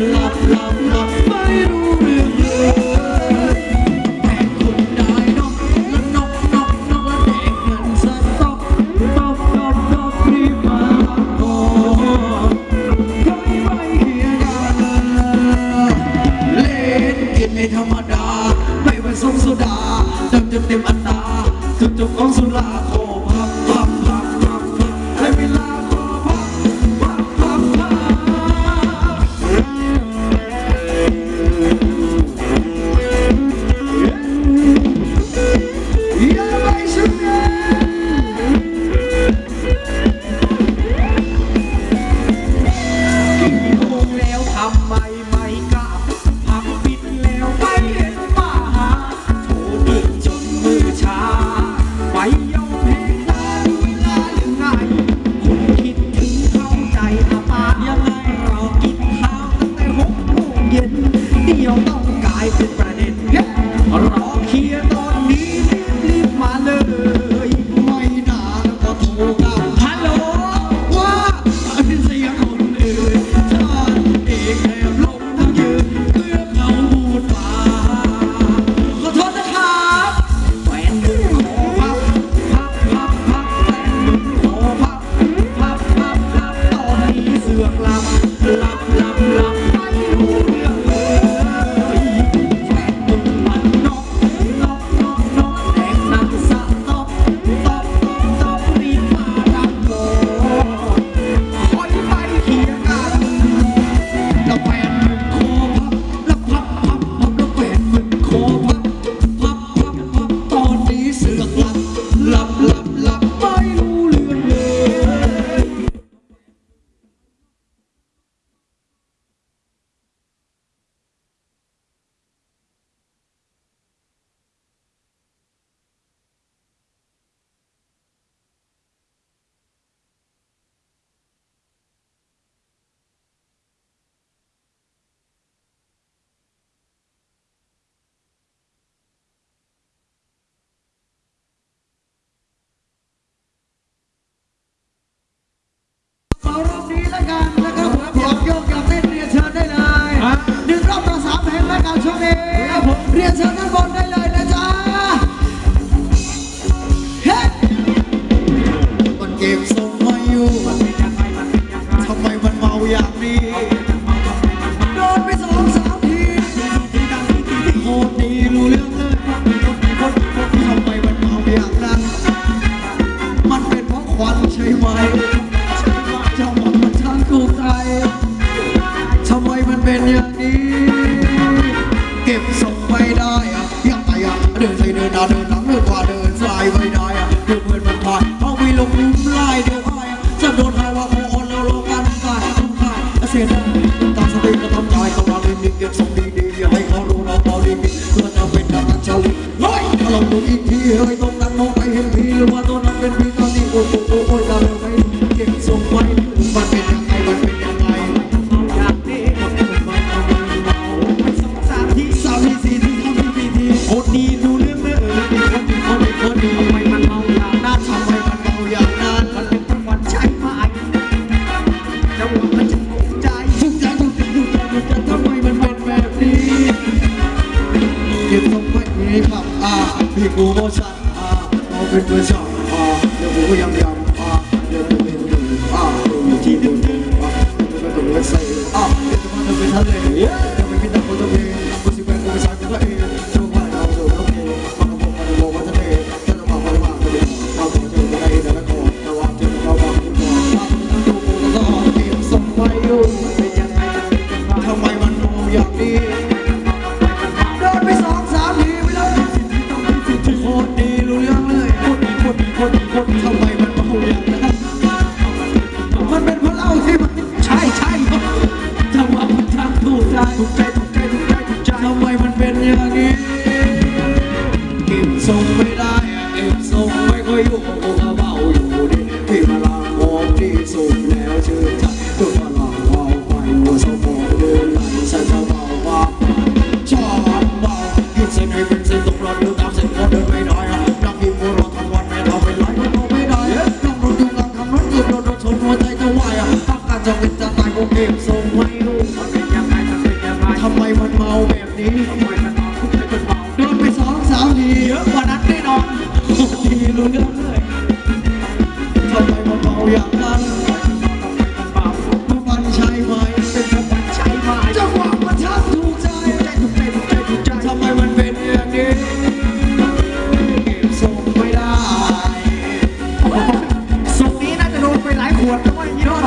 love, love. เรียนเชิญด้าได้เลยนะจ๊ะเฮ้มันเกมทรงไม่อยู่ทำไมมันเมาอย่างนี้โดนไปสองสามทีโคตรดีรู้เรื่องเลยทำไมมันเมาอย่างนั้น มันเป็นเพราะควันใช่ไหมเจ้าหมอนมันช่างถูกใจทำไมมันเป็นอย่างนี้ เอ้ยต้องนั้นน้องไปเห็นพี่หรือว่าตัวนั้นเป็นพี่ตอนนี้โอ้โหโอ้โอ้ยดาวไปเก็บส่งไว้มันเป็นยังไงมันเป็นยังไงเอาอยากนี้มันเป็นมันเอาไม่สองสามที่สาวที่สี่ที่เขาที่ปีที่โอ้ดีดูเรื่องเนอแล้วมีคนมีคนมีคนทำไมมันเมาอย่างนั้นทำไมมันเมาอย่างนั้นมันเป็นทั้งวันใช่ไหมจังหวะมันจะตกใจทุกอย่ยุกสิ่งกอยุกอย่ทำไมมันเป็นแบบนี้เก็บส่งไว้ให้รับอ่า 你不我山啊，我们不唱啊，也不会养羊啊，也不会牛啊，都有几头牛啊，这个都是谁啊？这个都是谁？诶呦